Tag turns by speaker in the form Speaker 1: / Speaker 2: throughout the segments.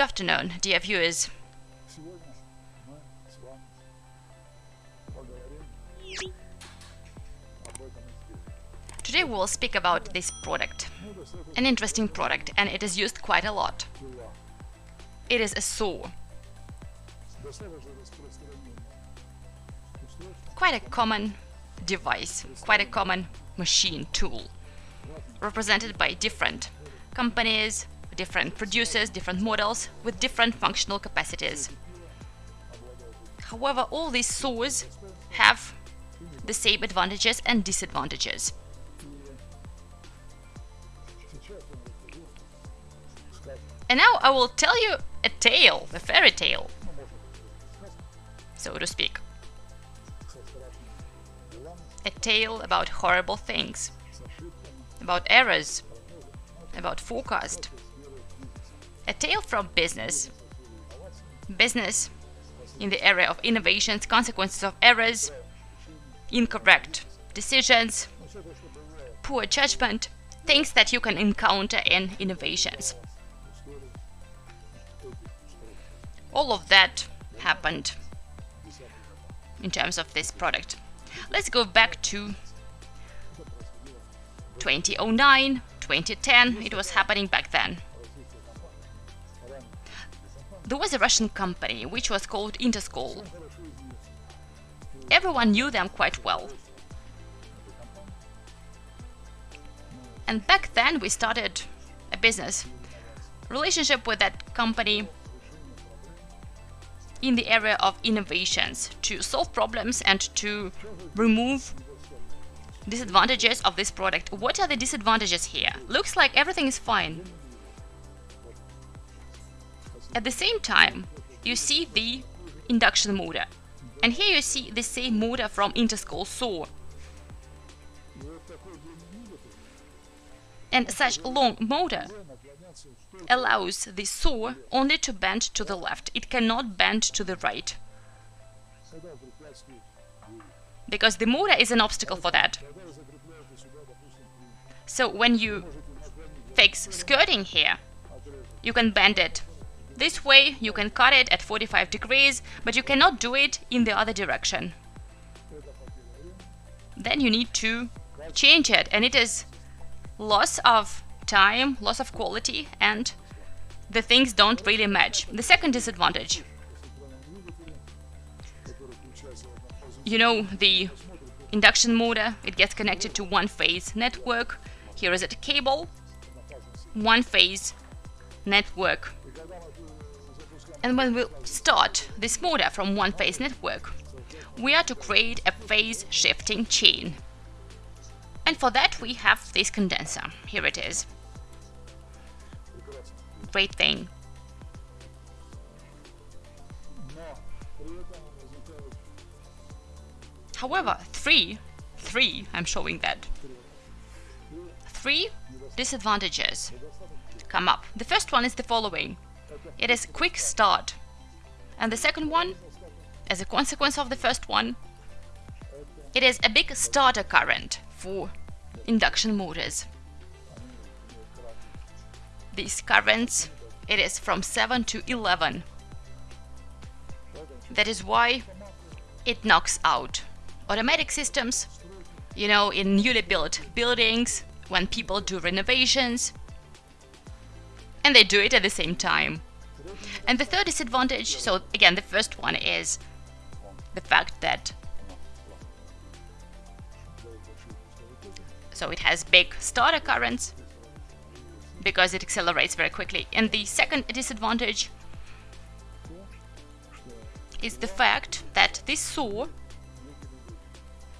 Speaker 1: good afternoon, dear viewers. Today we will speak about this product. An interesting product, and it is used quite a lot. It is a saw. Quite a common device, quite a common machine tool, represented by different companies, different producers, different models with different functional capacities. However, all these saws have the same advantages and disadvantages. And now I will tell you a tale, a fairy tale, so to speak. A tale about horrible things, about errors, about forecast, a tale from business. Business in the area of innovations, consequences of errors, incorrect decisions, poor judgment, things that you can encounter in innovations. All of that happened in terms of this product. Let's go back to 2009, 2010, it was happening back then. There was a Russian company, which was called
Speaker 2: Interskol.
Speaker 1: Everyone knew them quite well. And back then we started a business relationship with that company in the area of innovations to solve problems and to remove disadvantages of this product. What are the disadvantages here? Looks like everything is fine, at the same time, you see the induction motor. And here you see the same motor from Interskol Saw. And such long motor allows the saw only to bend to the left. It cannot bend to the right. Because the motor is an obstacle for that. So when you fix skirting here, you can bend it this way you can cut it at 45 degrees, but you cannot do it in the other direction. Then you need to change it and it is loss of time, loss of quality and the things don't really match. The second disadvantage. You know, the induction motor, it gets connected to one phase network. Here is a cable, one phase network. And when we start this motor from one phase network, we are to create a phase shifting chain. And for that we have this condenser. Here it is. Great thing. However, three, three, I'm showing that. Three disadvantages come up. The first one is the following. It is quick start. And the second one, as a consequence of the first one, it is a big starter current for induction motors. These currents, it is from 7 to 11. That is why it knocks out automatic systems, you know, in newly built buildings, when people do renovations, and they do it at the same time. And the third disadvantage, so again, the first one is the fact that so it has big starter currents because it accelerates very quickly. And the second disadvantage is the fact that this saw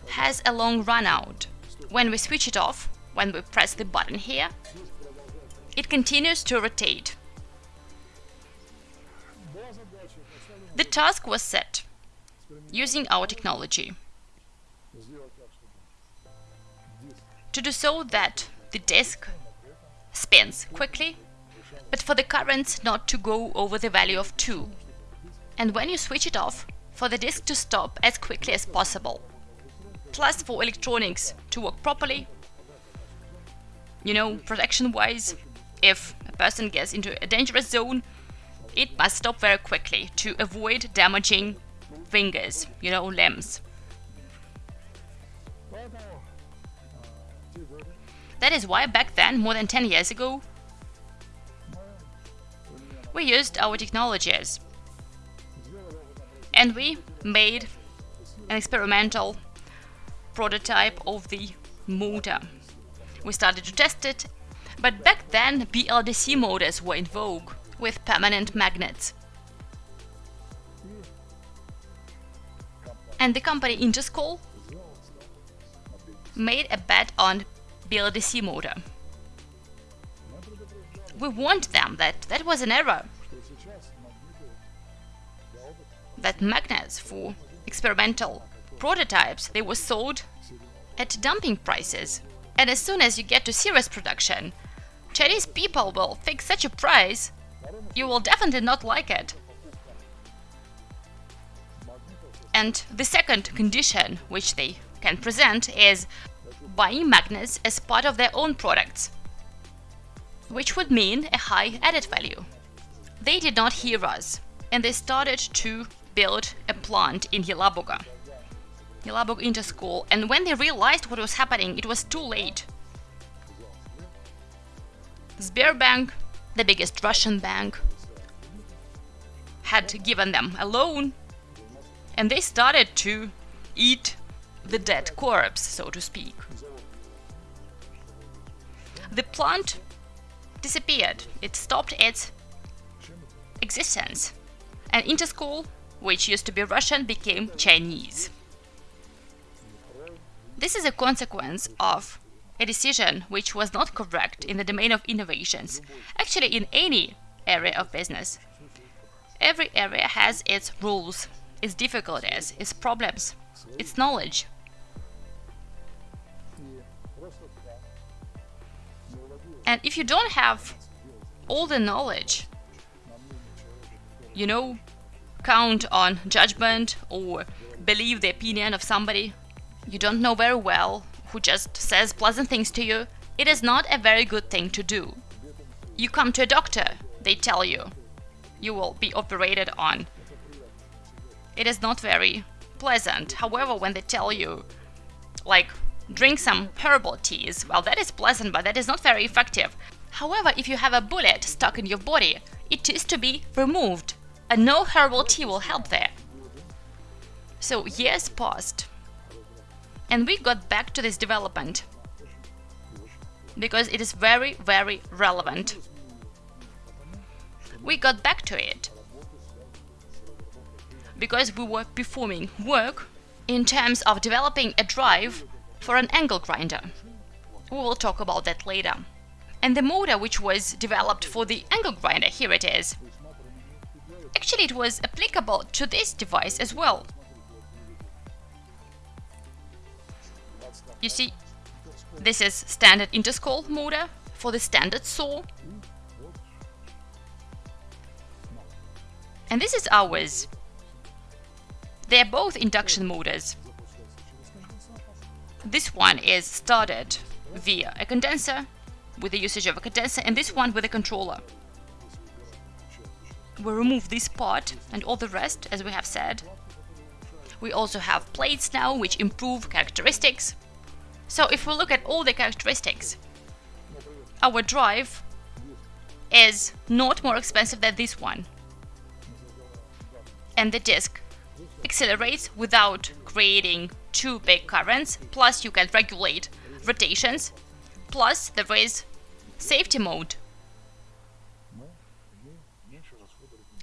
Speaker 1: has a long run out. When we switch it off, when we press the button here, it continues to rotate. The task was set using our technology to do so that the disk spins quickly, but for the currents not to go over the value of 2, and when you switch it off, for the disk to stop as quickly as possible. Plus for electronics to work properly, you know, protection-wise, if a person gets into a dangerous zone, it must stop very quickly to avoid damaging fingers, you know, limbs. That is why back then, more than 10 years ago, we used our technologies and we made an experimental prototype of the motor. We started to test it but back then, BLDC motors were in vogue, with permanent magnets. And the company
Speaker 2: Interskol
Speaker 1: made a bet on BLDC motor. We warned them that that was an error, that magnets for experimental prototypes, they were sold at dumping prices. And as soon as you get to serious production, Chinese people will fix such a price, you will definitely not like it. And the second condition which they can present is buying magnets as part of their own products, which would mean a high added value. They did not hear us, and they started to build a plant in Yelabuga, Yelabug Interskol, and when they realized what was happening, it was too late. Sberbank, the biggest Russian bank, had given them a loan and they started to eat the dead corpse, so to speak. The plant disappeared, it stopped its existence, and Interskol, which used to be Russian, became Chinese. This is a consequence of a decision which was not correct in the domain of innovations, actually in any area of business. Every area has its rules, its difficulties, its problems, its knowledge. And if you don't have all the knowledge, you know, count on judgment or believe the opinion of somebody you don't know very well who just says pleasant things to you, it is not a very good thing to do. You come to a doctor, they tell you you will be operated on. It is not very pleasant. However, when they tell you, like, drink some herbal teas, well, that is pleasant, but that is not very effective. However, if you have a bullet stuck in your body, it is to be removed, and no herbal tea will help there. So, years passed, and we got back to this development because it is very, very relevant. We got back to it because we were performing work in terms of developing a drive for an angle grinder. We will talk about that later. And the motor which was developed for the angle grinder, here it is. Actually, it was applicable to this device as well. You see, this is standard Interskol motor for the standard saw. And this is ours. They're both induction motors. This one is started via a condenser with the usage of a condenser and this one with a controller. We remove this part and all the rest as we have said. We also have plates now which improve characteristics. So if we look at all the characteristics, our drive is not more expensive than this one. And the disk accelerates without creating two big currents, plus you can regulate rotations, plus there is safety mode.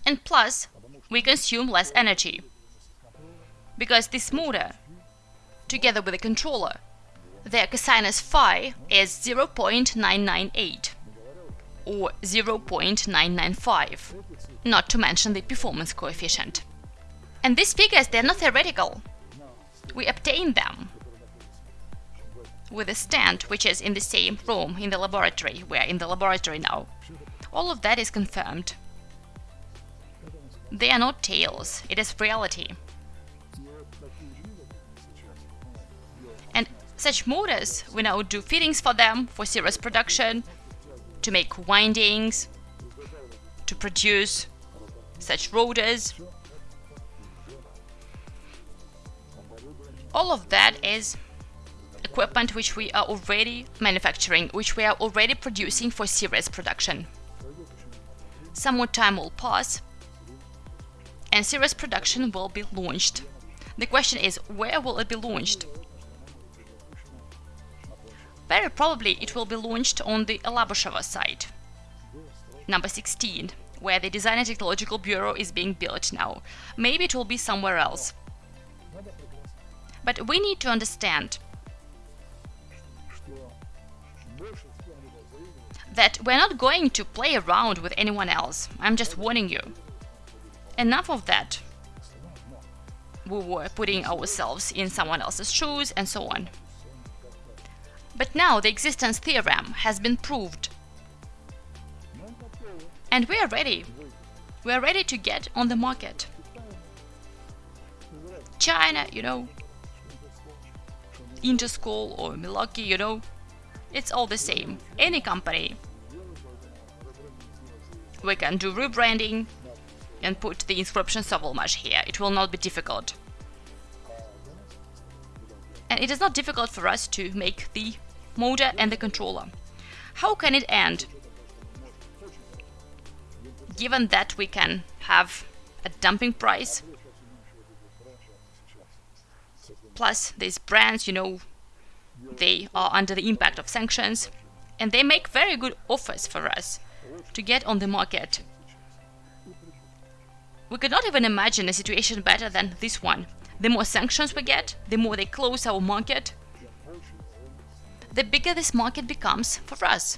Speaker 1: And plus, we consume less energy, because this motor, together with the controller, their cosinus phi is 0.998 or 0.995, not to mention the performance coefficient. And these figures, they're not theoretical. We obtained them with a stand which is in the same room in the laboratory. We're in the laboratory now. All of that is confirmed. They are not tales, it is reality. Such motors, we now do fittings for them for serious production, to make windings, to produce such rotors. All of that is equipment which we are already manufacturing, which we are already producing for serious production. Some more time will pass and serious production will be launched. The question is, where will it be launched? Very probably it will be launched on the Alabusheva site, number 16, where the Design and Technological Bureau is being built now. Maybe it will be somewhere else. But we need to understand that we're not going to play around with anyone else. I'm just warning you. Enough of that. We were putting ourselves in someone else's shoes and so on. But now the existence theorem has been proved. And we are ready. We are ready to get on the market. China, you know, Interskol or Milwaukee, you know, it's all the same. Any company. We can do rebranding and put the inscription Sovelmash here. It will not be difficult. And it is not difficult for us to make the motor and the controller. How can it end? Given that we can have a dumping price, plus these brands, you know, they are under the impact of sanctions, and they make very good offers for us to get on the market. We could not even imagine a situation better than this one. The more sanctions we get, the more they close our market, the bigger this market becomes for us.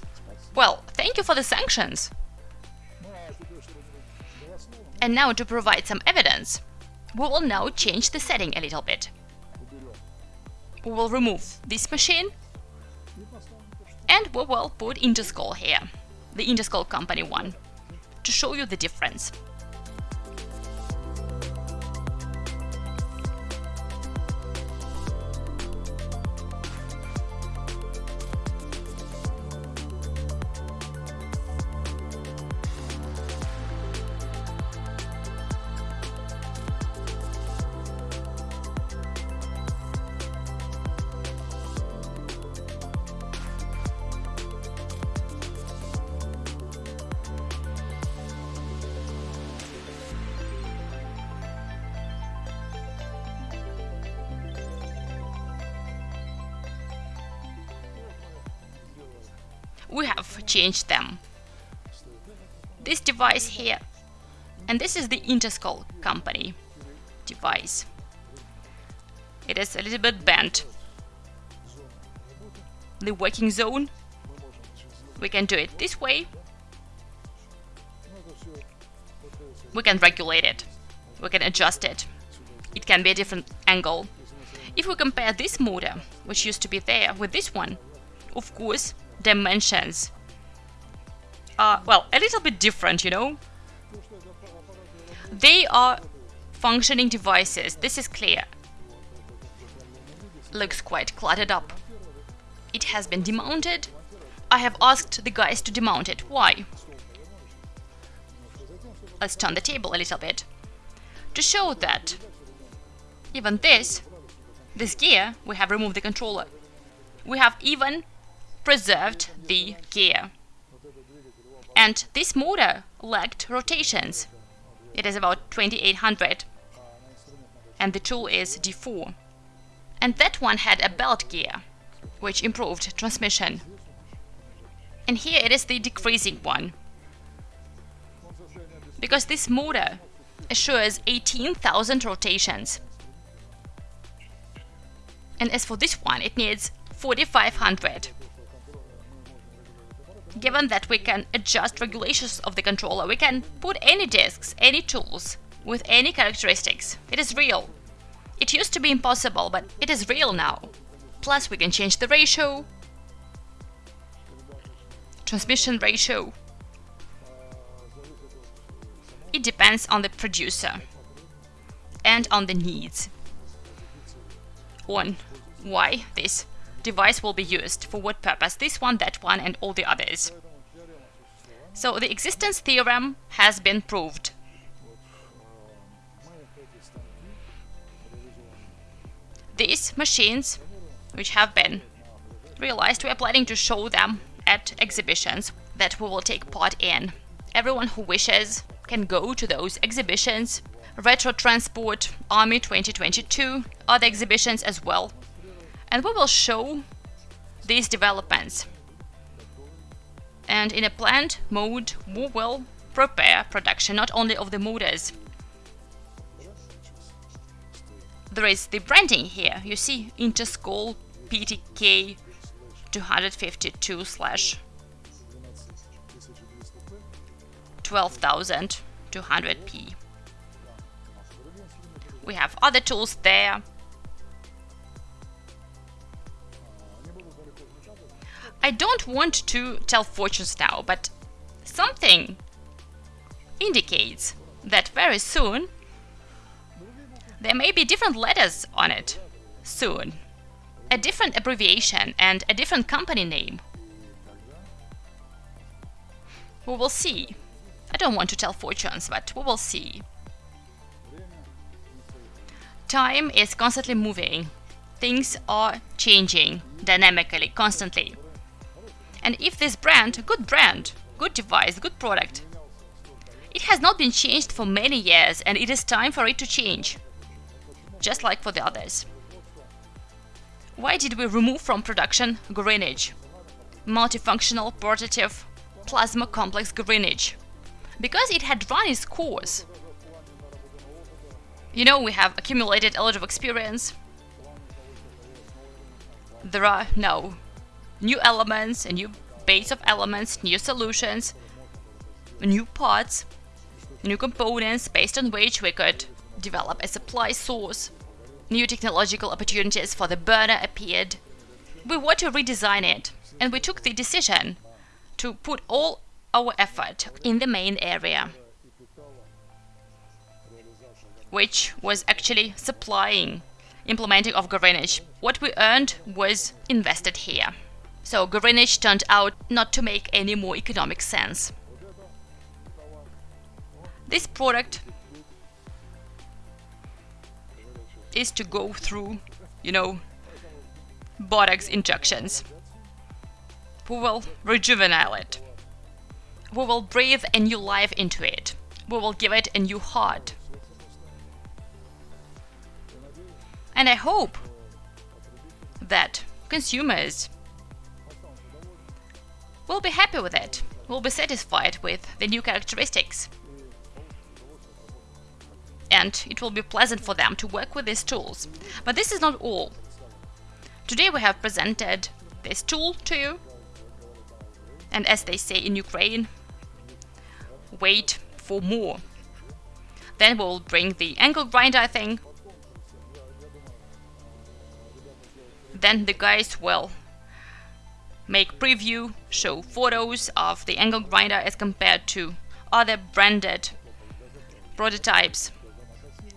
Speaker 1: Well, thank you for the sanctions. And now to provide some evidence, we will now change the setting a little bit. We will remove this machine and we will put Interskol here, the Interskol company one, to show you the difference. We have changed them. This device here, and this is the Interskol company device. It is a little bit bent. The working zone, we can do it this way. We can regulate it. We can adjust it. It can be a different angle. If we compare this motor, which used to be there, with this one, of course, dimensions are, well, a little bit different, you know? They are functioning devices, this is clear. Looks quite cluttered up. It has been demounted. I have asked the guys to demount it. Why? Let's turn the table a little bit. To show that even this, this gear, we have removed the controller. We have even preserved the gear. And this motor lacked rotations. It is about 2800 and the tool is D4. And that one had a belt gear, which improved transmission. And here it is the decreasing one. Because this motor assures 18,000 rotations. And as for this one, it needs 4500. Given that we can adjust regulations of the controller, we can put any disks, any tools, with any characteristics. It is real. It used to be impossible, but it is real now. Plus we can change the ratio, transmission ratio. It depends on the producer and on the needs. On why this device will be used, for what purpose, this one, that one and all the others. So the existence theorem has been proved. These machines, which have been realized, we are planning to show them at exhibitions that we will take part in. Everyone who wishes can go to those exhibitions. Retro Transport Army 2022 other exhibitions as well and we will show these developments. And in a planned mode, we will prepare production not only of the motors. There is the branding here. You see Interskol PTK 252 slash 12200p. We have other tools there. I don't want to tell fortunes now, but something indicates that very soon there may be different letters on it. Soon. A different abbreviation and a different company name. We will see. I don't want to tell fortunes, but we will see. Time is constantly moving. Things are changing dynamically, constantly. And if this brand, good brand, good device, good product, it has not been changed for many years and it is time for it to change. Just like for the others. Why did we remove from production Greenwich? Multifunctional portative plasma complex Greenwich. Because it had run its course. You know, we have accumulated a lot of experience. There are now new elements, a new base of elements, new solutions, new parts, new components based on which we could develop a supply source. New technological opportunities for the burner appeared. We want to redesign it, and we took the decision to put all our effort in the main area, which was actually supplying implementing of Greenwich. What we earned was invested here. So Greenwich turned out not to make any more economic sense. This product is to go through, you know, Botox injections. We will rejuvenate it. We will breathe a new life into it. We will give it a new heart. And I hope that consumers will be happy with it, We'll be satisfied with the new characteristics. And it will be pleasant for them to work with these tools. But this is not all. Today we have presented this tool to you. And as they say in Ukraine, wait for more. Then we'll bring the angle grinder thing. Then the guys will make preview, show photos of the angle grinder as compared to other branded prototypes.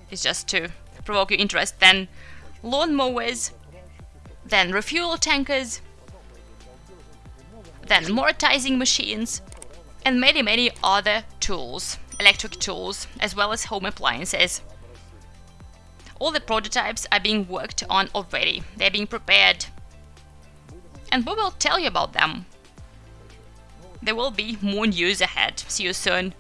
Speaker 1: It's just to provoke your interest. Then lawn mowers, then refuel tankers, then mortising machines, and many many other tools, electric tools, as well as home appliances. All the prototypes are being worked on already, they're being prepared and we will tell you about them. There will be more news ahead. See you soon.